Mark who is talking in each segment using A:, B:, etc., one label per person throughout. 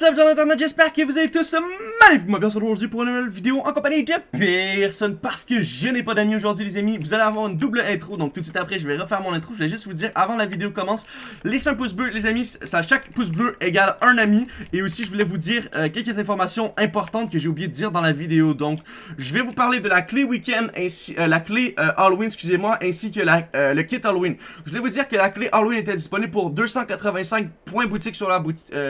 A: What's up, gens j'espère que vous allez tous magnifiquement bien aujourd'hui pour une nouvelle vidéo en compagnie de personne parce que je n'ai pas d'amis aujourd'hui les amis, vous allez avoir une double intro, donc tout de suite après je vais refaire mon intro, je vais juste vous dire avant la vidéo commence, laissez un pouce bleu les amis, ça, chaque pouce bleu égale un ami, et aussi je voulais vous dire euh, quelques informations importantes que j'ai oublié de dire dans la vidéo, donc je vais vous parler de la clé week-end, ainsi euh, la clé euh, Halloween, excusez-moi, ainsi que la, le kit Halloween. Je voulais vous dire que la clé Halloween était disponible pour 285 points boutique sur la,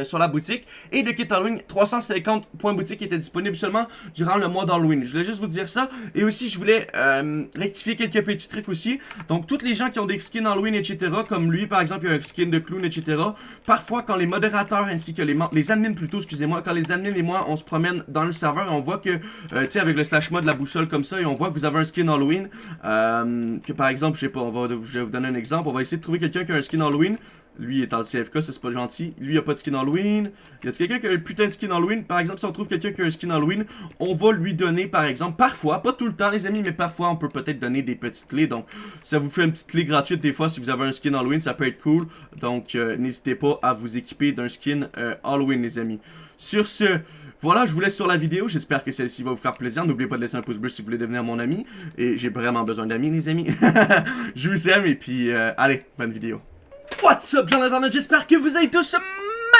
A: sur la boutique, et le kit Halloween, 350 points boutique était disponible seulement durant le mois d'Halloween. Je voulais juste vous dire ça. Et aussi, je voulais euh, rectifier quelques petits trucs aussi. Donc, toutes les gens qui ont des skins Halloween, etc., comme lui, par exemple, il a un skin de clown, etc., parfois, quand les modérateurs ainsi que les, les admins, plutôt, excusez-moi, quand les admins et moi, on se promène dans le serveur, on voit que, euh, tu sais, avec le slash mode, la boussole comme ça, et on voit que vous avez un skin Halloween, euh, que par exemple, je sais pas, on va, je vais vous donner un exemple, on va essayer de trouver quelqu'un qui a un skin Halloween, lui est en CFK, c'est pas gentil. Lui, a pas de skin Halloween. Y a quelqu'un qui a un putain de skin Halloween? Par exemple, si on trouve quelqu'un qui a un skin Halloween, on va lui donner, par exemple, parfois, pas tout le temps, les amis, mais parfois, on peut peut-être donner des petites clés. Donc, ça vous fait une petite clé gratuite des fois si vous avez un skin Halloween, ça peut être cool. Donc, euh, n'hésitez pas à vous équiper d'un skin euh, Halloween, les amis. Sur ce, voilà, je vous laisse sur la vidéo. J'espère que celle-ci va vous faire plaisir. N'oubliez pas de laisser un pouce bleu si vous voulez devenir mon ami. Et j'ai vraiment besoin d'amis, les amis. je vous aime et puis, euh, allez, bonne vidéo. What's up, gens d'internet, j'espère que vous allez tous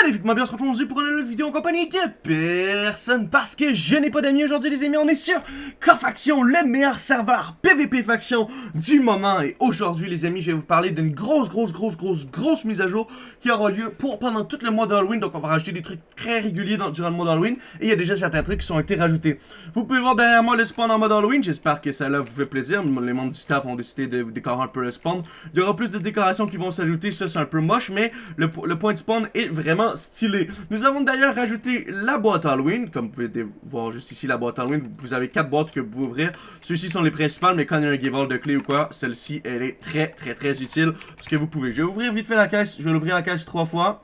A: magnifiquement bien se retrouve aujourd'hui pour une nouvelle vidéo en compagnie de personne parce que je n'ai pas d'amis aujourd'hui les amis, on est sur Cofaction, le meilleur serveur PVP faction du moment. Et aujourd'hui les amis je vais vous parler d'une grosse grosse grosse grosse grosse mise à jour qui aura lieu pour pendant tout le mois d'Halloween. Donc on va rajouter des trucs très réguliers durant le mois d'Halloween. Et il y a déjà certains trucs qui sont été rajoutés. Vous pouvez voir derrière moi le spawn en mode Halloween, j'espère que ça là vous fait plaisir, les membres du staff ont décidé de décorer un peu le spawn. Il y aura plus de décorations qui vont s'ajouter, ça c'est un peu moche mais le point de spawn est vraiment stylé. Nous avons d'ailleurs rajouté la boîte Halloween. Comme vous pouvez voir juste ici la boîte Halloween, vous avez quatre boîtes que vous pouvez ouvrir. Ceux-ci sont les principales, mais quand il y a un give de clé ou quoi, celle-ci, elle est très très très utile. Parce que vous pouvez. Je vais ouvrir vite fait la caisse. Je vais l'ouvrir la caisse trois fois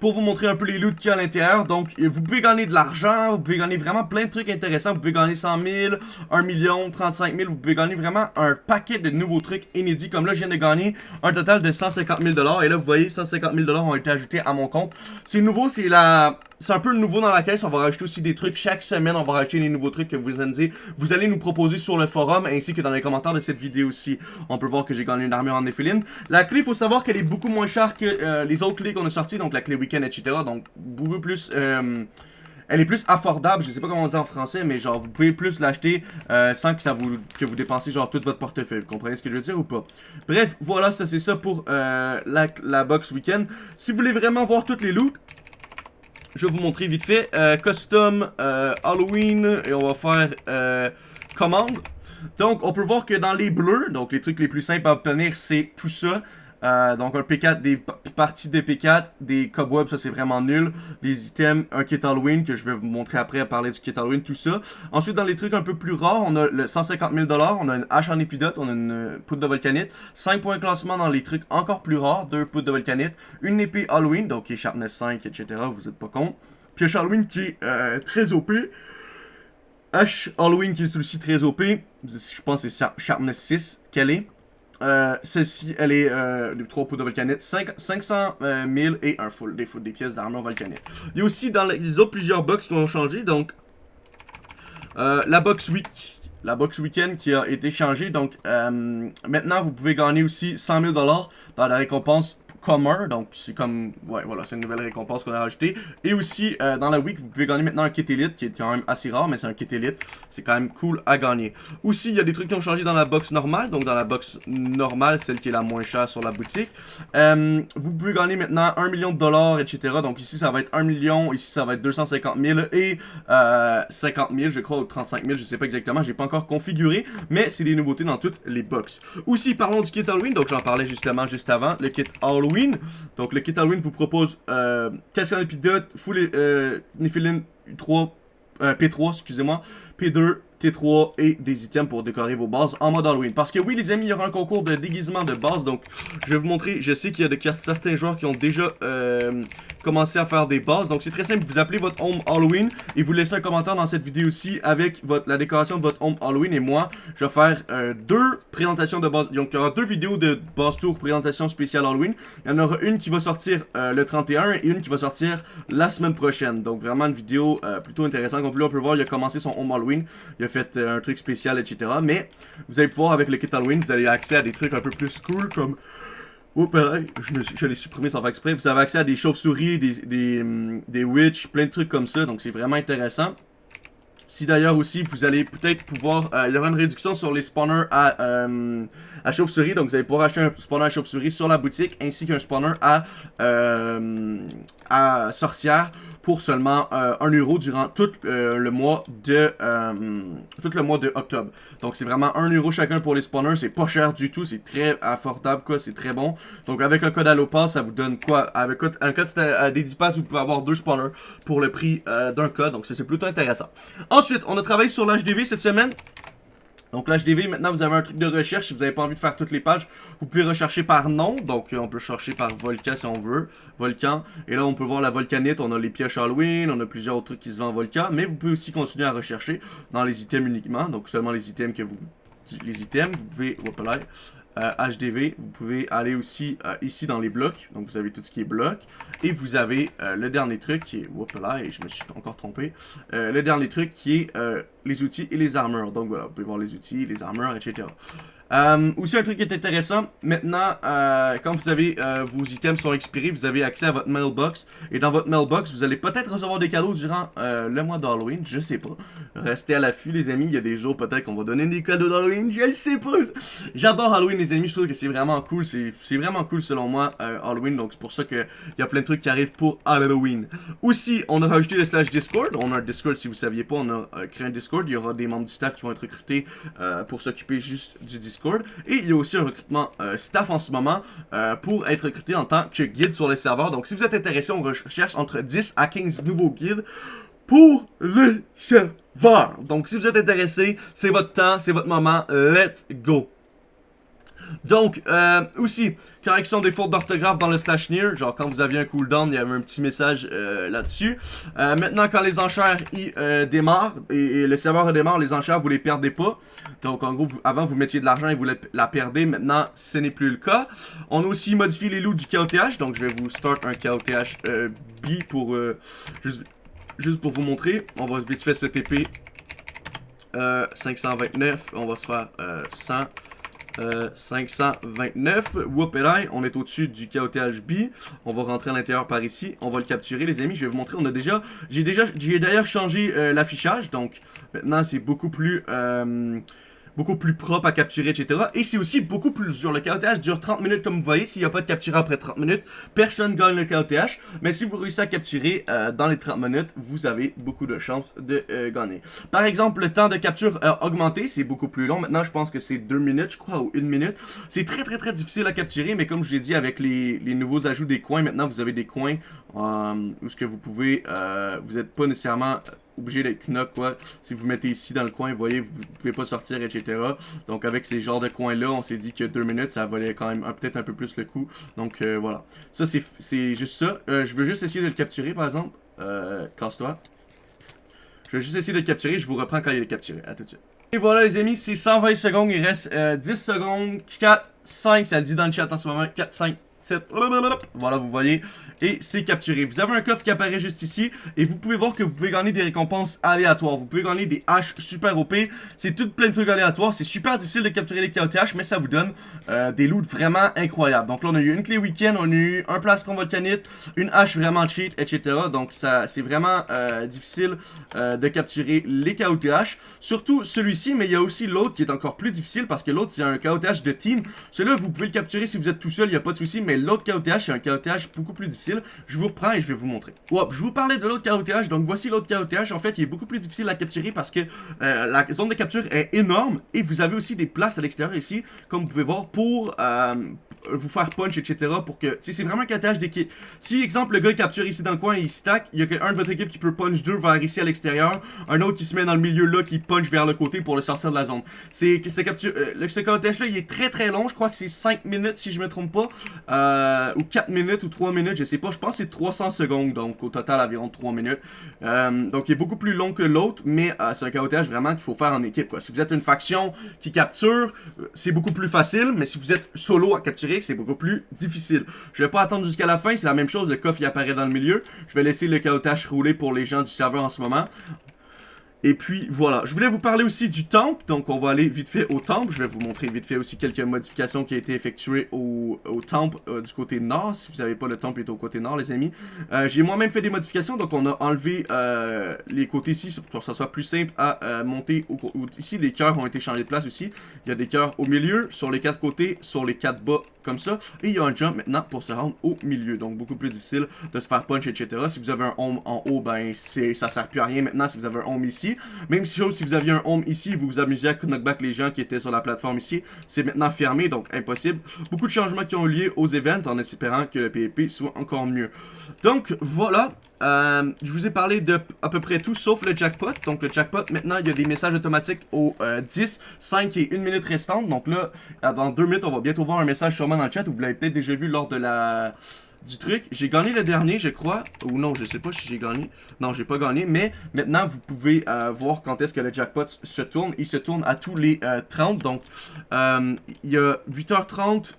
A: pour vous montrer un peu les loots qu'il y a à l'intérieur. Donc, vous pouvez gagner de l'argent, vous pouvez gagner vraiment plein de trucs intéressants. Vous pouvez gagner 100 000, 1 million, 35 000. Vous pouvez gagner vraiment un paquet de nouveaux trucs inédits. Comme là, je viens de gagner un total de 150 000 Et là, vous voyez, 150 000 ont été ajoutés à mon compte. C'est nouveau, c'est la c'est un peu nouveau dans la caisse. On va rajouter aussi des trucs chaque semaine. On va rajouter des nouveaux trucs que vous allez, vous allez nous proposer sur le forum ainsi que dans les commentaires de cette vidéo aussi. On peut voir que j'ai gagné une armure en néphéline. La clé, il faut savoir qu'elle est beaucoup moins chère que euh, les autres clés qu'on a sorties. Donc la clé week-end, etc. Donc beaucoup plus... Euh, elle est plus affordable, je sais pas comment on dit en français, mais genre vous pouvez plus l'acheter euh, sans que ça vous que vous dépensez genre tout votre portefeuille. Vous comprenez ce que je veux dire ou pas? Bref, voilà, ça c'est ça pour la, la box week-end. Si vous voulez vraiment voir toutes les loots, je vais vous montrer vite fait. Euh, custom euh, Halloween et on va faire euh, commande. Donc, on peut voir que dans les bleus, donc les trucs les plus simples à obtenir, c'est tout ça. Euh, donc un P4, des parties de P4, des cobwebs, ça c'est vraiment nul. Les items, un kit Halloween que je vais vous montrer après à parler du kit Halloween, tout ça. Ensuite dans les trucs un peu plus rares, on a le 150 000 on a une hache en épidote, on a une poudre de volcanite, 5 points de classement dans les trucs encore plus rares, 2 poudres de volcanite, une épée Halloween, donc qui est Sharpness 5, etc. Vous êtes pas con. Pioche Halloween qui est euh, très OP. Hache Halloween qui est aussi très OP. Je pense que c'est Sharpness 6 qu'elle est. Euh, Celle-ci, elle est euh, de 3 poudres de volcanite, 5, 500 000 et un full, des, des pièces d'armure volcanite. Il y a aussi dans les autres plusieurs box qui ont changé, donc euh, la box week, la box weekend qui a été changée, donc euh, maintenant vous pouvez gagner aussi 100 000 dans la récompense commun, donc c'est comme, ouais, voilà, c'est une nouvelle récompense qu'on a rajoutée. Et aussi, euh, dans la week, vous pouvez gagner maintenant un kit élite, qui est quand même assez rare, mais c'est un kit élite. C'est quand même cool à gagner. Aussi, il y a des trucs qui ont changé dans la box normale, donc dans la box normale, celle qui est la moins chère sur la boutique. Euh, vous pouvez gagner maintenant 1 million de dollars, etc. Donc ici, ça va être 1 million, ici, ça va être 250 000 et euh, 50 000, je crois, ou 35 000, je sais pas exactement, j'ai pas encore configuré, mais c'est des nouveautés dans toutes les box. Aussi, parlons du kit Halloween, donc j'en parlais justement juste avant, le kit Halloween donc le kit Halloween vous propose euh, casque épidote, full euh, 3, euh, P3, excusez-moi, P2, T3 et des items pour décorer vos bases en mode Halloween. Parce que oui, les amis, il y aura un concours de déguisement de base. Donc, je vais vous montrer. Je sais qu'il y a de, certains joueurs qui ont déjà euh, commencé à faire des bases. Donc, c'est très simple. Vous appelez votre home Halloween et vous laissez un commentaire dans cette vidéo aussi avec votre, la décoration de votre home Halloween. Et moi, je vais faire euh, deux présentations de base. Donc, il y aura deux vidéos de base tour présentation spéciale Halloween. Il y en aura une qui va sortir euh, le 31 et une qui va sortir la semaine prochaine. Donc, vraiment une vidéo plutôt intéressante. Comme on peut voir, il a commencé son home Halloween. Il a fait euh, un truc spécial, etc. Mais vous allez pouvoir, avec le kit Halloween, vous avez accès à des trucs un peu plus cool, comme... Oh, pareil, je, l'ai supprimé sans faire exprès. Vous avez accès à des chauves-souris, des, des, hum, des witch, plein de trucs comme ça. Donc, c'est vraiment intéressant. Si d'ailleurs aussi, vous allez peut-être pouvoir... Euh, il y aura une réduction sur les spawners à, euh, à chauve-souris. Donc, vous allez pouvoir acheter un spawner à chauve-souris sur la boutique, ainsi qu'un spawner à, euh, à sorcière pour seulement 1 euro durant tout le mois de tout le mois de octobre. Donc, c'est vraiment 1 euro chacun pour les spawners. C'est pas cher du tout. C'est très affordable, quoi. C'est très bon. Donc, avec un code Allopass, ça vous donne quoi? Avec un code des 10 passes, vous pouvez avoir deux spawners pour le prix d'un code. Donc, c'est plutôt intéressant. Ensuite, on a travaillé sur l'HDV cette semaine. Donc l'HDV, maintenant vous avez un truc de recherche, si vous n'avez pas envie de faire toutes les pages, vous pouvez rechercher par nom, donc euh, on peut chercher par volcan si on veut, volcan, et là on peut voir la volcanite, on a les pièges Halloween, on a plusieurs autres trucs qui se vendent en volcan, mais vous pouvez aussi continuer à rechercher dans les items uniquement, donc seulement les items que vous, les items, vous pouvez, hop HDV. Euh, vous pouvez aller aussi euh, ici dans les blocs. Donc vous avez tout ce qui est bloc. Et vous avez euh, le dernier truc qui est... Hop là, et je me suis encore trompé. le dernier truc qui est les outils et les armures. Donc voilà, vous pouvez voir les outils, les armures, etc. Euh, aussi un truc qui est intéressant, maintenant, euh, quand vous avez euh, vos items sont expirés, vous avez accès à votre mailbox. Et dans votre mailbox, vous allez peut-être recevoir des cadeaux durant le mois d'Halloween, je sais pas. Restez à l'affût les amis, il y a des jours peut-être qu'on va donner des cadeaux d'Halloween, je sais pas. J'adore Halloween les amis, je trouve que c'est vraiment cool, c'est vraiment cool selon moi Halloween, donc c'est pour ça qu'il y a plein de trucs qui arrivent pour Halloween. Aussi, on a rajouté le slash Discord, on a un Discord si vous saviez pas, on a créé un Discord, il y aura des membres du staff qui vont être recrutés pour s'occuper juste du Discord. Et il y a aussi un recrutement euh, staff en ce moment euh, pour être recruté en tant que guide sur les serveurs. Donc si vous êtes intéressé, on recherche entre 10 à 15 nouveaux guides pour les serveurs. Donc si vous êtes intéressé, c'est votre temps, c'est votre moment, let's go. Donc, euh, aussi, correction des fautes d'orthographe dans le slash near. Genre, quand vous aviez un cooldown, il y avait un petit message euh, là-dessus. Euh, maintenant, quand les enchères y, démarrent, et, le serveur redémarre, les enchères, vous les perdez pas. Donc, en gros, avant, vous mettiez de l'argent et vous la, perdez. Maintenant, ce n'est plus le cas. On a aussi modifié les loups du KOTH. Donc, je vais vous start un KOTH B pour... Juste, pour vous montrer. On va vite faire ce TP. 529. On va se faire 100. 529. Whoopéraille, on est au-dessus du KOTHB. On va rentrer à l'intérieur par ici. On va le capturer, les amis. Je vais vous montrer. On a déjà... J'ai déjà... J'ai d'ailleurs changé euh, l'affichage. Donc, maintenant, c'est beaucoup plus... Euh, beaucoup plus propre à capturer, etc. Et c'est aussi beaucoup plus dur. Le KOTH dure 30 minutes, comme vous voyez. S'il n'y a pas de capture après 30 minutes, personne gagne le KOTH. Mais si vous réussissez à capturer euh, dans les 30 minutes, vous avez beaucoup de chances de euh, gagner. Par exemple, le temps de capture a augmenté. C'est beaucoup plus long. Maintenant, je pense que c'est 2 minutes, je crois, ou 1 minute. C'est très, très, très difficile à capturer. Mais comme je l'ai dit, avec les, nouveaux ajouts des coins, maintenant, vous avez des coins euh, où ce que vous pouvez... vous n'êtes pas nécessairement obligé d'être knock quoi. Si vous mettez ici dans le coin, vous voyez, vous pouvez pas sortir, etc. Donc avec ces genres de coins-là, on s'est dit que deux minutes, ça valait quand même peut-être un peu plus le coup. Donc euh, voilà. Ça, c'est juste ça. Euh, je veux juste essayer de le capturer, par exemple. Euh, Casse-toi. Je vais juste essayer de le capturer. Je vous reprends quand il est capturé. À tout de suite. Et voilà les amis, c'est 120 secondes. Il reste 10 secondes. 4, 5, ça le dit dans le chat en ce moment. 4, 5, 7. Voilà, vous voyez et c'est capturé. Vous avez un coffre qui apparaît juste ici et vous pouvez voir que vous pouvez gagner des récompenses aléatoires. Vous pouvez gagner des haches super OP. C'est tout plein de trucs aléatoires. C'est super difficile de capturer les KOTH, mais ça vous donne euh, des loots vraiment incroyables. Donc là, on a eu une clé week-end, on a eu un plastron volcanite, une hache vraiment cheat, etc. Donc ça, c'est vraiment euh, difficile euh, de capturer les KOTH. Surtout celui-ci, mais il y a aussi l'autre qui est encore plus difficile parce que l'autre, c'est un KOTH de team. Celui-là, vous pouvez le capturer si vous êtes tout seul, il n'y a pas de souci, mais l'autre KOTH, c'est un KOTH beaucoup plus difficile je vous reprends et je vais vous montrer. je vous parlais de l'autre KOTH, donc voici l'autre KOTH. En fait, il est beaucoup plus difficile à capturer parce que euh, la zone de capture est énorme et vous avez aussi des places à l'extérieur ici, comme vous pouvez voir, pour, euh, vous faire punch, etc. pour que, tu c'est vraiment un catage d'équipe. Si, exemple, le gars capture ici dans le coin et il stack, il y a un de votre équipe qui peut punch deux vers ici à l'extérieur, un autre qui se met dans le milieu là, qui punch vers le côté pour le sortir de la zone. C'est, ce capture, euh, ce là, il est très très long, je crois que c'est 5 minutes si je me trompe pas, euh, ou 4 minutes ou 3 minutes, je sais pas, je pense que c'est 300 secondes, donc au total environ 3 minutes. Euh, donc il est beaucoup plus long que l'autre, mais euh, c'est un caotage vraiment qu'il faut faire en équipe. Quoi. Si vous êtes une faction qui capture, c'est beaucoup plus facile, mais si vous êtes solo à capturer, c'est beaucoup plus difficile. Je vais pas attendre jusqu'à la fin, c'est la même chose, le coffre il apparaît dans le milieu. Je vais laisser le caotage rouler pour les gens du serveur en ce moment. Et puis voilà, je voulais vous parler aussi du temple, donc on va aller vite fait au temple. Je vais vous montrer vite fait aussi quelques modifications qui ont été effectuées au, temple euh, du côté nord. Si vous savez pas, le temple est au côté nord, les amis. Euh, j'ai moi-même fait des modifications, donc on a enlevé euh, les côtés ici pour que ça soit plus simple à monter. ici, les cœurs ont été changés de place aussi. Il y a des cœurs au milieu, sur les quatre côtés, sur les quatre bas, comme ça. Et il y a un jump maintenant pour se rendre au milieu, donc beaucoup plus difficile de se faire punch, etc. Si vous avez un home en haut, ben ça sert plus à rien maintenant si vous avez un home ici. Même chose, si vous aviez un home ici, vous vous amusez à knockback les gens qui étaient sur la plateforme ici, c'est maintenant fermé, donc impossible. Beaucoup de changements qui ont eu lieu aux events en espérant que le PvP soit encore mieux. Donc voilà, euh, je vous ai parlé de à peu près tout sauf le jackpot. Donc le jackpot, maintenant, il y a des messages automatiques aux 10, 5 et 1 minute restante. Donc là, dans 2 minutes, on va bientôt voir un message sûrement dans le chat. Vous l'avez peut-être déjà vu lors de la du truc. J'ai gagné le dernier, je crois. Ou non, je sais pas si j'ai gagné. Non, j'ai pas gagné. Mais maintenant, vous pouvez euh, voir quand est-ce que le jackpot se tourne. Il se tourne à tous les 30. Euh, donc, euh, il y a 8h30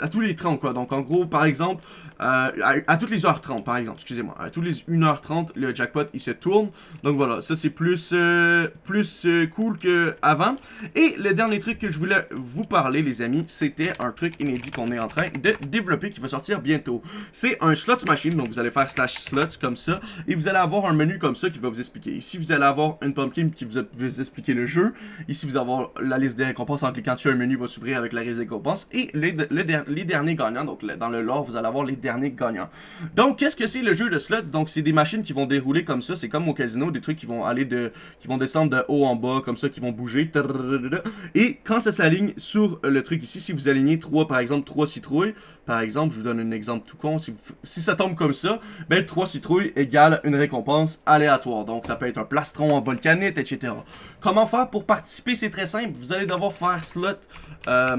A: à tous les 30 quoi. Donc en gros, par exemple, euh, à, toutes les heures 30 par exemple, excusez-moi, à toutes les 1h30, le jackpot il se tourne. Donc voilà, ça c'est plus, euh, plus euh, cool que avant. Et le dernier truc que je voulais vous parler les amis, c'était un truc inédit qu'on est en train de développer qui va sortir bientôt. C'est un slot machine, donc vous allez faire slash slots comme ça, et vous allez avoir un menu comme ça qui va vous expliquer. Ici vous allez avoir une pumpkin qui vous vous expliquer le jeu. Ici vous allez avoir la liste des récompenses en cliquant dessus, un menu va s'ouvrir avec la liste des récompenses. Et le, le dernier les derniers gagnants. Donc, dans le lore, vous allez avoir les derniers gagnants. Donc, qu'est-ce que c'est le jeu de slot? Donc, c'est des machines qui vont dérouler comme ça. C'est comme au casino, des trucs qui vont aller de... qui vont descendre de haut en bas, comme ça, qui vont bouger. Et quand ça s'aligne sur le truc ici, si vous alignez trois, par exemple, trois citrouilles, par exemple, je vous donne un exemple tout con, si, ça tombe comme ça, ben, trois citrouilles égale une récompense aléatoire. Donc, ça peut être un plastron en volcanite, etc. Comment faire pour participer? C'est très simple. Vous allez devoir faire slot, euh,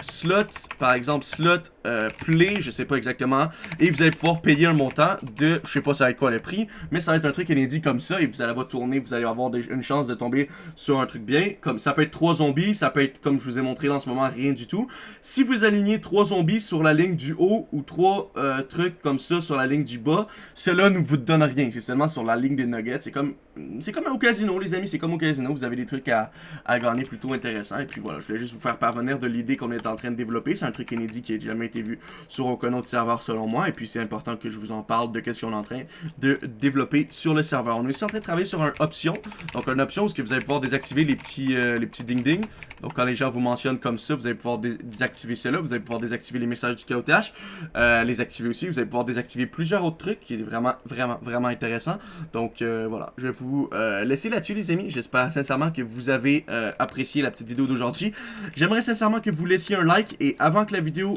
A: slot, par exemple, slot euh, play, je sais pas exactement, et vous allez pouvoir payer un montant de, je sais pas ça va être quoi le prix, mais ça va être un truc inédit comme ça, et vous allez avoir tourné, vous allez avoir une chance de tomber sur un truc bien, comme ça peut être trois zombies, ça peut être, comme je vous ai montré là en ce moment, rien du tout. Si vous alignez trois zombies sur la ligne du haut, ou trois euh, trucs comme ça sur la ligne du bas, cela ne vous donne rien, c'est seulement sur la ligne des nuggets, c'est comme, c'est comme au casino les amis, c'est comme au casino, vous avez des trucs à, à gagner plutôt intéressants, et puis voilà, je voulais juste vous faire parvenir de l'idée qu'on est en train de développer, c'est un truc inédit qui n'a jamais été vu sur aucun autre serveur selon moi. Et puis c'est important que je vous en parle de qu'est-ce qu'on est en train de développer sur le serveur. On est aussi en train de travailler sur un option. Donc une option où que vous allez pouvoir désactiver les petits euh, les petits ding ding. Donc quand les gens vous mentionnent comme ça, vous allez pouvoir désactiver cela. Vous allez pouvoir désactiver les messages du KOTH. Euh, les activer aussi. Vous allez pouvoir désactiver plusieurs autres trucs qui est vraiment vraiment vraiment intéressant. Donc euh, voilà, je vais vous laisser là-dessus les amis. J'espère sincèrement que vous avez apprécié la petite vidéo d'aujourd'hui. J'aimerais sincèrement que vous laissiez un like et avant que la vidéo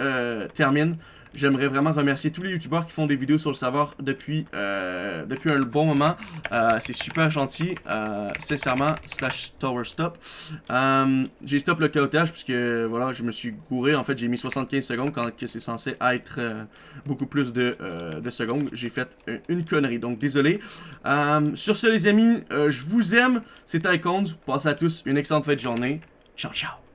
A: euh, termine, j'aimerais vraiment remercier tous les youtubeurs qui font des vidéos sur le serveur depuis, euh, depuis un bon moment. Euh, c'est super gentil, sincèrement, slash tower stop. j'ai stop le caotage puisque voilà, je me suis gouré. En fait, j'ai mis 75 secondes quand c'est censé être beaucoup plus de, de secondes. J'ai fait une connerie, donc désolé. sur ce, les amis, je vous aime. C'était Icons. Passez à tous une excellente fête de journée. Ciao, ciao.